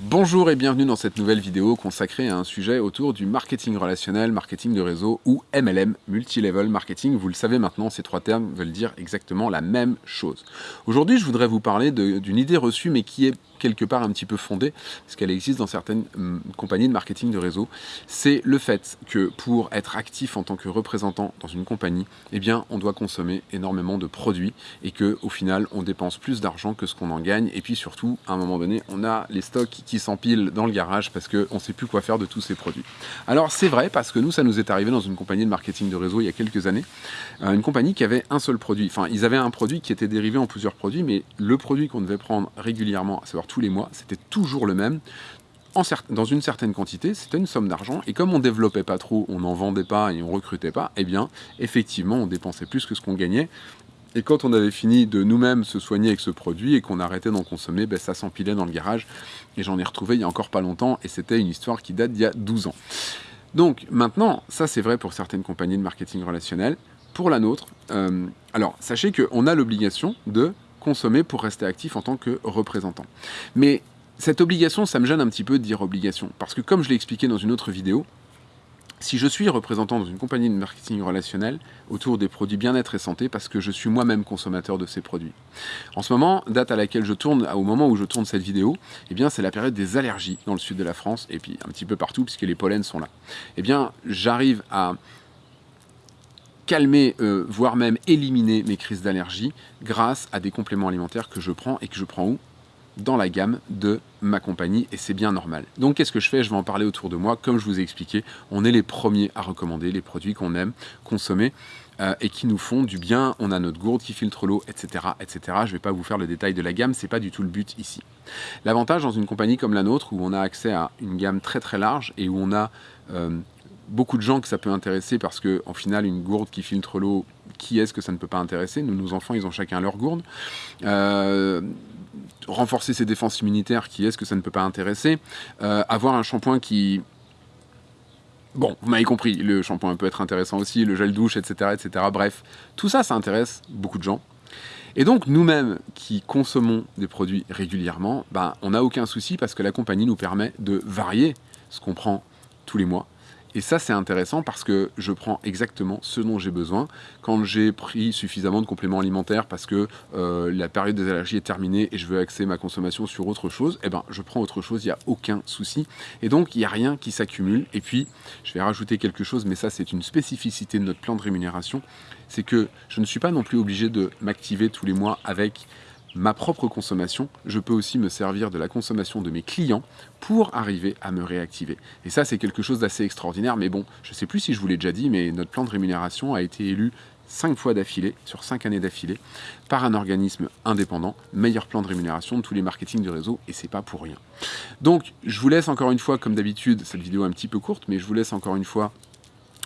Bonjour et bienvenue dans cette nouvelle vidéo consacrée à un sujet autour du marketing relationnel, marketing de réseau ou MLM, Multilevel Marketing. Vous le savez maintenant, ces trois termes veulent dire exactement la même chose. Aujourd'hui, je voudrais vous parler d'une idée reçue mais qui est quelque part un petit peu fondée, parce qu'elle existe dans certaines hum, compagnies de marketing de réseau, c'est le fait que pour être actif en tant que représentant dans une compagnie, eh bien, on doit consommer énormément de produits et que au final, on dépense plus d'argent que ce qu'on en gagne. Et puis surtout, à un moment donné, on a les stocks qui s'empilent dans le garage parce qu'on ne sait plus quoi faire de tous ces produits. Alors c'est vrai parce que nous, ça nous est arrivé dans une compagnie de marketing de réseau il y a quelques années, euh, une compagnie qui avait un seul produit. Enfin, ils avaient un produit qui était dérivé en plusieurs produits, mais le produit qu'on devait prendre régulièrement, à savoir tous les mois, c'était toujours le même. En dans une certaine quantité, c'était une somme d'argent, et comme on développait pas trop, on n'en vendait pas et on recrutait pas, eh bien, effectivement, on dépensait plus que ce qu'on gagnait, et quand on avait fini de nous-mêmes se soigner avec ce produit et qu'on arrêtait d'en consommer, ben, ça s'empilait dans le garage. Et j'en ai retrouvé il y a encore pas longtemps et c'était une histoire qui date d'il y a 12 ans. Donc maintenant, ça c'est vrai pour certaines compagnies de marketing relationnel. Pour la nôtre, euh, alors sachez qu'on a l'obligation de consommer pour rester actif en tant que représentant. Mais cette obligation, ça me gêne un petit peu de dire obligation. Parce que comme je l'ai expliqué dans une autre vidéo, si je suis représentant dans une compagnie de marketing relationnel autour des produits bien-être et santé, parce que je suis moi-même consommateur de ces produits. En ce moment, date à laquelle je tourne, au moment où je tourne cette vidéo, eh bien c'est la période des allergies dans le sud de la France, et puis un petit peu partout, puisque les pollens sont là. Eh bien, j'arrive à calmer, euh, voire même éliminer mes crises d'allergie grâce à des compléments alimentaires que je prends et que je prends où? Dans la gamme de ma compagnie et c'est bien normal. Donc qu'est-ce que je fais? Je vais en parler autour de moi. Comme je vous ai expliqué, on est les premiers à recommander les produits qu'on aime consommer euh, et qui nous font du bien. On a notre gourde qui filtre l'eau, etc., etc. Je ne vais pas vous faire le détail de la gamme, c'est pas du tout le but ici. L'avantage dans une compagnie comme la nôtre où on a accès à une gamme très très large et où on a euh, beaucoup de gens que ça peut intéresser parce que en final une gourde qui filtre l'eau qui est-ce que ça ne peut pas intéresser? Nous, nos enfants, ils ont chacun leur gourde. Euh, renforcer ses défenses immunitaires, qui est-ce que ça ne peut pas intéresser euh, Avoir un shampoing qui... Bon, vous m'avez compris, le shampoing peut être intéressant aussi, le gel douche, etc., etc. Bref, tout ça, ça intéresse beaucoup de gens. Et donc, nous-mêmes qui consommons des produits régulièrement, ben, on n'a aucun souci parce que la compagnie nous permet de varier ce qu'on prend tous les mois et ça, c'est intéressant parce que je prends exactement ce dont j'ai besoin. Quand j'ai pris suffisamment de compléments alimentaires parce que euh, la période des allergies est terminée et je veux axer ma consommation sur autre chose, eh ben, je prends autre chose, il n'y a aucun souci. Et donc, il n'y a rien qui s'accumule. Et puis, je vais rajouter quelque chose, mais ça, c'est une spécificité de notre plan de rémunération. C'est que je ne suis pas non plus obligé de m'activer tous les mois avec ma propre consommation, je peux aussi me servir de la consommation de mes clients pour arriver à me réactiver. Et ça, c'est quelque chose d'assez extraordinaire, mais bon, je ne sais plus si je vous l'ai déjà dit, mais notre plan de rémunération a été élu cinq fois d'affilée, sur cinq années d'affilée, par un organisme indépendant, meilleur plan de rémunération de tous les marketing du réseau, et c'est pas pour rien. Donc, je vous laisse encore une fois, comme d'habitude, cette vidéo est un petit peu courte, mais je vous laisse encore une fois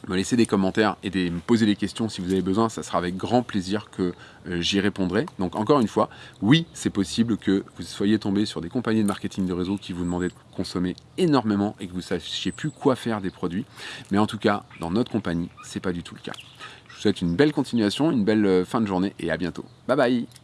me laisser des commentaires et de me poser des questions si vous avez besoin, ça sera avec grand plaisir que euh, j'y répondrai. Donc encore une fois, oui, c'est possible que vous soyez tombé sur des compagnies de marketing de réseau qui vous demandaient de consommer énormément et que vous ne sachiez plus quoi faire des produits. Mais en tout cas, dans notre compagnie, c'est pas du tout le cas. Je vous souhaite une belle continuation, une belle euh, fin de journée et à bientôt. Bye bye